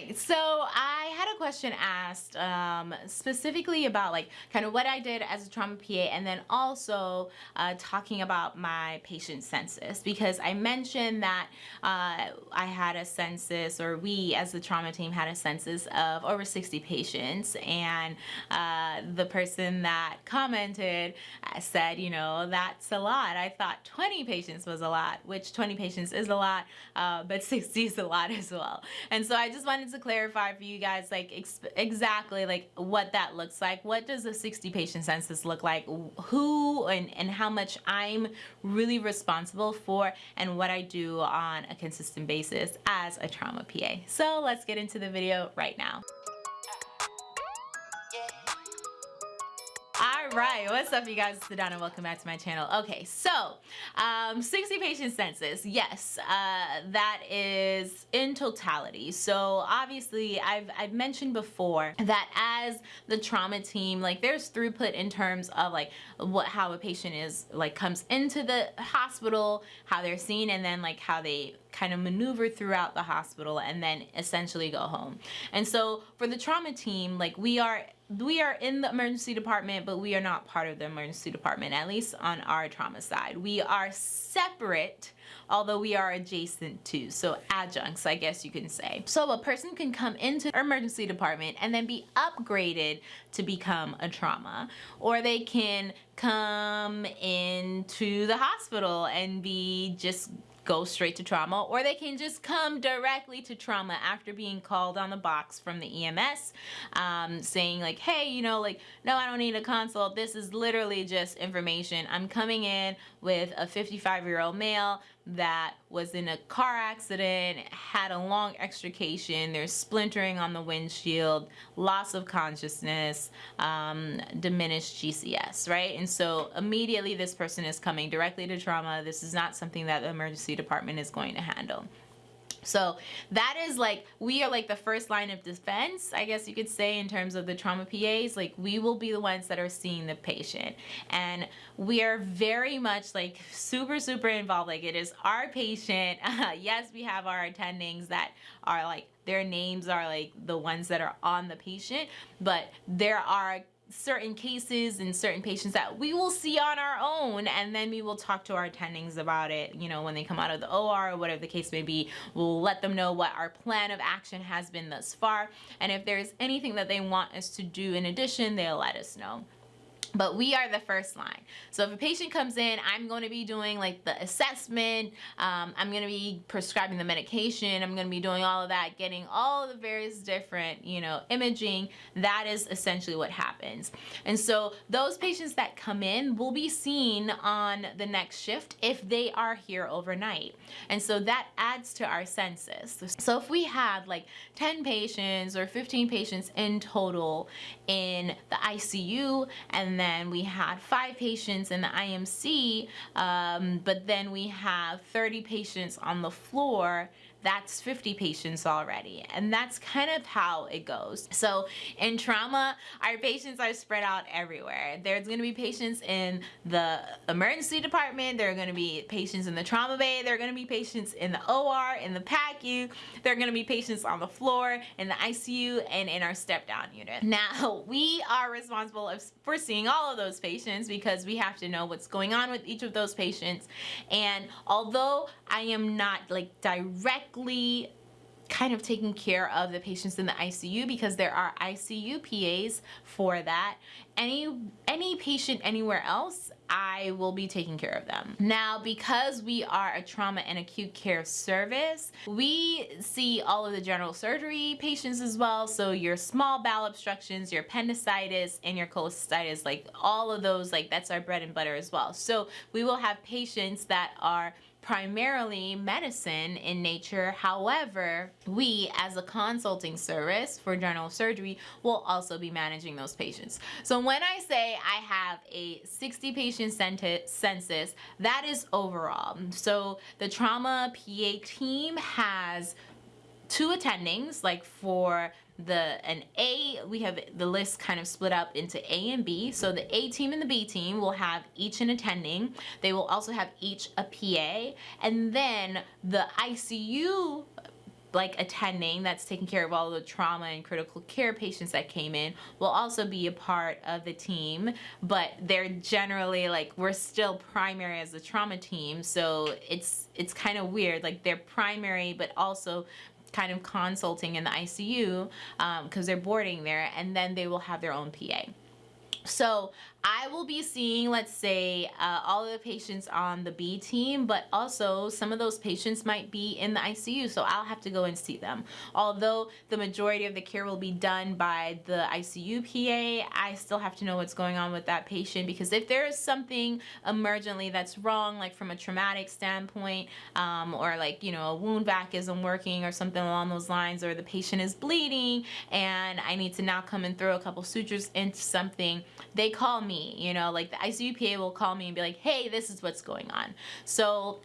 right, so I had a question asked um, specifically about like kind of what I did as a trauma PA and then also uh, talking about my patient census because I mentioned that uh, I had a census or we as the trauma team had a census of over 60 patients and uh, the person that commented uh, said, you know, that's a lot. I thought 20 patients was a lot, which 20 patients is a lot, uh, but 60 is a lot as well. And so I just wanted to clarify for you guys like ex exactly like what that looks like. What does a 60 patient census look like? Who and, and how much I'm really responsible for and what I do on a consistent basis as a trauma PA. So let's get into the video right now. Right. What's up you guys? It's the Donna. Welcome back to my channel. Okay so um 60 patient census. Yes uh that is in totality. So obviously I've I've mentioned before that as the trauma team like there's throughput in terms of like what how a patient is like comes into the hospital how they're seen and then like how they kind of maneuver throughout the hospital and then essentially go home. And so for the trauma team, like we are we are in the emergency department, but we are not part of the emergency department, at least on our trauma side. We are separate, although we are adjacent to, so adjuncts, I guess you can say. So a person can come into emergency department and then be upgraded to become a trauma, or they can come into the hospital and be just go straight to trauma or they can just come directly to trauma after being called on the box from the EMS um, saying like hey you know like no I don't need a consult. This is literally just information. I'm coming in with a 55 year old male that was in a car accident, had a long extrication, there's splintering on the windshield, loss of consciousness, um, diminished GCS, right? And so immediately this person is coming directly to trauma. This is not something that the emergency department is going to handle. So that is like, we are like the first line of defense, I guess you could say in terms of the trauma PAs, like we will be the ones that are seeing the patient. And we are very much like super, super involved. Like it is our patient. Uh, yes, we have our attendings that are like, their names are like the ones that are on the patient, but there are certain cases and certain patients that we will see on our own and then we will talk to our attendings about it you know when they come out of the OR or whatever the case may be. We'll let them know what our plan of action has been thus far and if there's anything that they want us to do in addition they'll let us know but we are the first line. So if a patient comes in I'm going to be doing like the assessment um, I'm going to be prescribing the medication I'm going to be doing all of that getting all the various different you know imaging that is essentially what happens. And so those patients that come in will be seen on the next shift if they are here overnight. And so that adds to our census. So if we have like 10 patients or 15 patients in total in the ICU and then we had five patients in the IMC, um, but then we have 30 patients on the floor that's 50 patients already and that's kind of how it goes. So in trauma our patients are spread out everywhere. There's going to be patients in the emergency department there are going to be patients in the trauma bay there are going to be patients in the OR in the PACU there are going to be patients on the floor in the ICU and in our step down unit. Now we are responsible for seeing all of those patients because we have to know what's going on with each of those patients. And although I am not like direct directly kind of taking care of the patients in the ICU because there are ICU PAs for that. Any, any patient anywhere else, I will be taking care of them. Now, because we are a trauma and acute care service, we see all of the general surgery patients as well. So your small bowel obstructions, your appendicitis, and your cholecystitis, like all of those, like that's our bread and butter as well. So we will have patients that are primarily medicine in nature. However, we as a consulting service for general surgery will also be managing those patients. So when I say I have a 60 patient census, that is overall. So the trauma PA team has two attendings like for the an A we have the list kind of split up into A and B. So the A team and the B team will have each an attending. They will also have each a PA and then the ICU like attending that's taking care of all the trauma and critical care patients that came in will also be a part of the team. But they're generally like we're still primary as the trauma team. So it's it's kind of weird. Like they're primary but also kind of consulting in the ICU because um, they're boarding there and then they will have their own PA so I will be seeing, let's say, uh, all of the patients on the B team, but also some of those patients might be in the ICU, so I'll have to go and see them. Although the majority of the care will be done by the ICU PA, I still have to know what's going on with that patient because if there is something emergently that's wrong, like from a traumatic standpoint, um, or like, you know, a wound vac isn't working or something along those lines, or the patient is bleeding and I need to now come and throw a couple sutures into something, they call me me, you know, like the ICUPA will call me and be like, hey, this is what's going on. So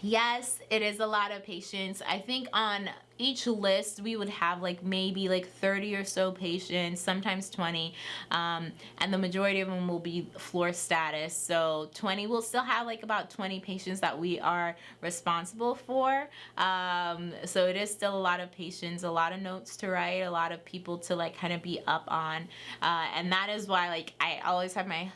yes, it is a lot of patients. I think on each list we would have like maybe like 30 or so patients sometimes 20 um, and the majority of them will be floor status. So 20 we'll still have like about 20 patients that we are responsible for. Um, so it is still a lot of patients a lot of notes to write a lot of people to like kind of be up on. Uh, and that is why like I always have my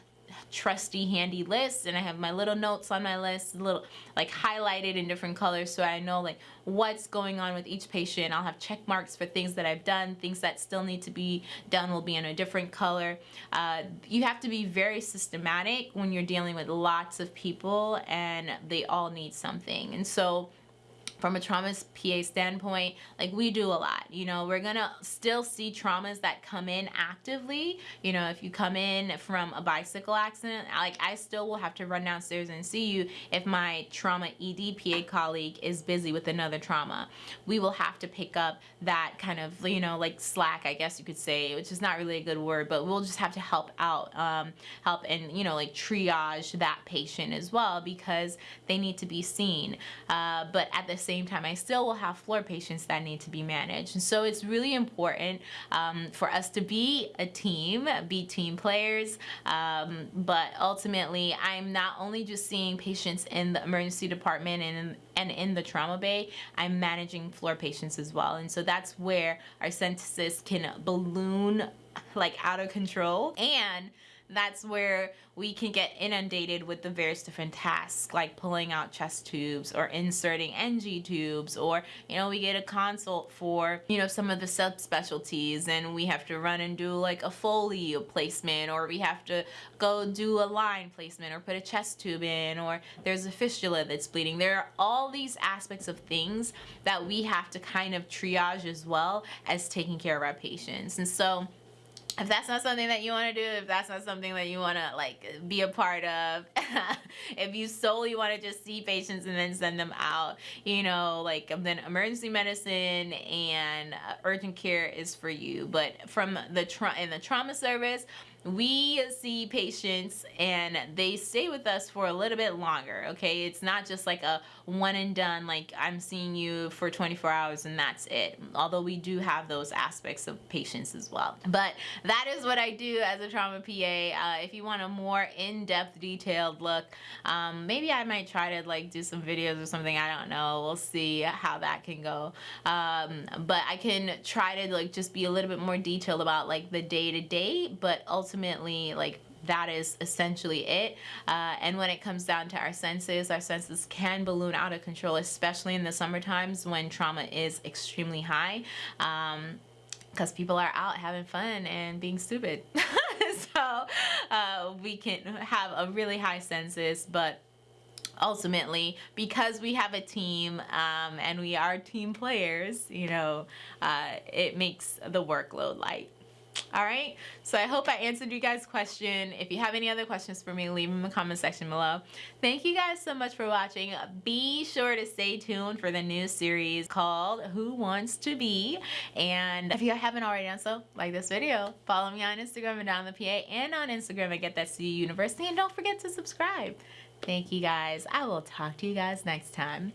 trusty handy list and I have my little notes on my list little like highlighted in different colors so I know like what's going on with each patient. I'll have check marks for things that I've done things that still need to be done will be in a different color. Uh, you have to be very systematic when you're dealing with lots of people and they all need something. And so from a trauma PA standpoint, like we do a lot. You know, we're gonna still see traumas that come in actively. You know, if you come in from a bicycle accident, like I still will have to run downstairs and see you if my trauma ED PA colleague is busy with another trauma. We will have to pick up that kind of, you know, like slack, I guess you could say, which is not really a good word, but we'll just have to help out, um, help and, you know, like triage that patient as well because they need to be seen. Uh, but at the same same time, I still will have floor patients that need to be managed. And so it's really important um, for us to be a team, be team players. Um, but ultimately, I'm not only just seeing patients in the emergency department and in, and in the trauma bay, I'm managing floor patients as well. And so that's where our census can balloon like out of control and that's where we can get inundated with the various different tasks like pulling out chest tubes or inserting NG tubes or you know we get a consult for you know some of the subspecialties and we have to run and do like a Foley placement or we have to go do a line placement or put a chest tube in or there's a fistula that's bleeding. There are all these aspects of things that we have to kind of triage as well as taking care of our patients. And so if that's not something that you want to do, if that's not something that you want to like be a part of, if you solely want to just see patients and then send them out, you know, like then emergency medicine and uh, urgent care is for you. But from the tra- in the trauma service, we see patients and they stay with us for a little bit longer okay? It's not just like a one and done like i'm seeing you for 24 hours and that's it. Although we do have those aspects of patients as well. But that is what i do as a trauma pa uh, if you want a more in-depth detailed look um, maybe i might try to like do some videos or something. I don't know. We'll see how that can go. Um, but i can try to like just be a little bit more detailed about like the day-to-day -day, but also ultimately like that is essentially it. Uh, and when it comes down to our census, our census can balloon out of control, especially in the summer times when trauma is extremely high. Um, because people are out having fun and being stupid. so uh, we can have a really high census, but ultimately because we have a team um, and we are team players, you know, uh, it makes the workload light all right? So i hope i answered you guys question. If you have any other questions for me leave them in the comment section below. Thank you guys so much for watching. Be sure to stay tuned for the new series called who wants to be? And if you haven't already done so like this video. Follow me on instagram and down the pa and on instagram at get that cu university and don't forget to subscribe. Thank you guys. I will talk to you guys next time